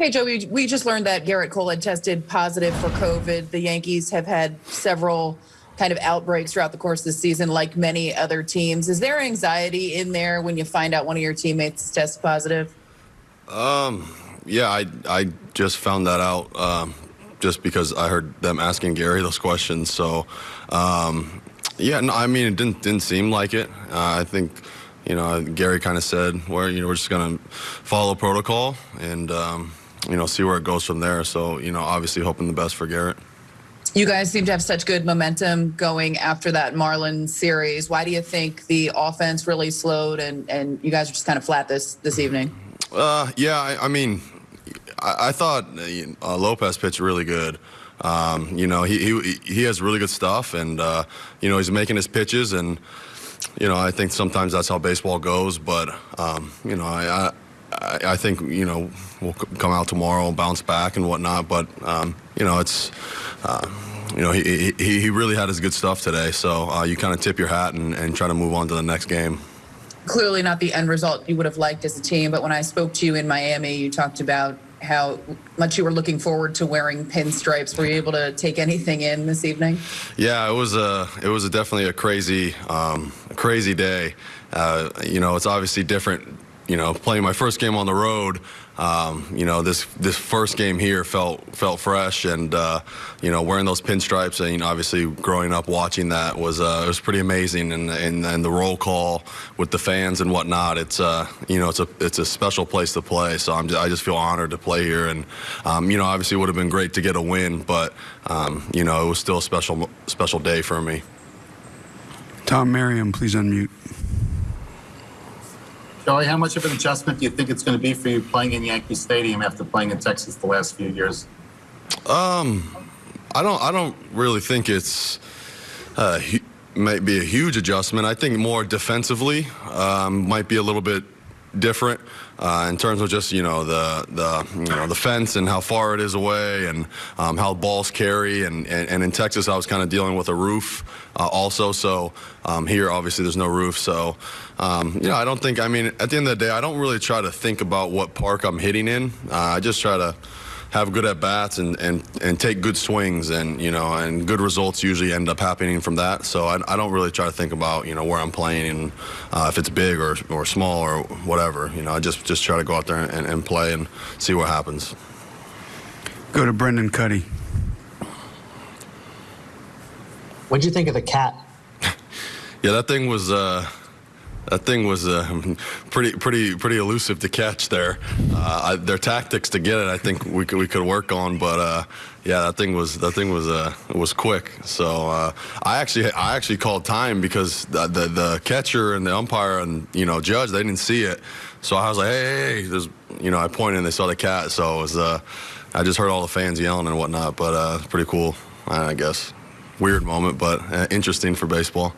Hey, Joe, we, we just learned that Gerrit Cole had tested positive for COVID. The Yankees have had several kind of outbreaks throughout the course of the season, like many other teams. Is there anxiety in there when you find out one of your teammates tests positive? Um, yeah, I, I just found that out um, just because I heard them asking Gary those questions. So, um, yeah, no, I mean, it didn't, didn't seem like it. Uh, I think you know, Gary kind of said, "We're you know we're just gonna follow protocol and um, you know see where it goes from there." So you know, obviously hoping the best for Gerrit. You guys seem to have such good momentum going after that Marlin series. Why do you think the offense really slowed and and you guys are just kind of flat this this evening? Uh, yeah, I, I mean, I, I thought uh, Lopez pitched really good. Um, you know, he, he he has really good stuff, and uh, you know he's making his pitches and you know, I think sometimes that's how baseball goes. But um, you know, I, I, I think you know we'll come out tomorrow, and bounce back and whatnot. But um, you know, it's. Uh, you know, he, he, he really had his good stuff today. So uh, you kind of tip your hat and, and try to move on to the next game clearly not the end result you would have liked as a team. But when I spoke to you in Miami, you talked about how much you were looking forward to wearing pinstripes. Were you able to take anything in this evening? Yeah, it was a it was a definitely a crazy um, crazy day. Uh, you know, it's obviously different. You know, playing my first game on the road um, you know, this this first game here felt felt fresh, and uh, you know, wearing those pinstripes, and you know, obviously growing up watching that was uh, it was pretty amazing, and, and and the roll call with the fans and whatnot. It's uh, you know, it's a it's a special place to play. So I'm just, I just feel honored to play here, and um, you know, obviously it would have been great to get a win, but um, you know, it was still a special special day for me. Tom Merriam, please unmute. Joey, how much of an adjustment do you think it's going to be for you playing in Yankee Stadium after playing in Texas the last few years? Um, I don't. I don't really think it's uh, might be a huge adjustment. I think more defensively um, might be a little bit different uh, in terms of just you know the the you know the fence and how far it is away and um, how balls carry. And, and, and in Texas I was kind of dealing with a roof uh, also. So um, here obviously there's no roof. So um, you know I don't think I mean at the end of the day I don't really try to think about what park I'm hitting in. Uh, I just try to have good at bats and, and, and take good swings and you know and good results usually end up happening from that. So I, I don't really try to think about you know where I'm playing and uh, if it's big or, or small or whatever. You know I just just try to go out there and, and play and see what happens. Go to Brendan Kuty. What'd you think of the cat? yeah, that thing was. Uh, that thing was uh, pretty, pretty, pretty elusive to catch there. Uh, I, their tactics to get it, I think we could we could work on, but uh, yeah, that thing was that thing was uh, was quick. So uh, I actually I actually called time because the, the, the catcher and the umpire and you know judge they didn't see it. So I was like, hey, hey, hey. you know I pointed and they saw the cat. So it was uh, I just heard all the fans yelling and whatnot, but pretty cool, I guess. Weird moment, but interesting for baseball.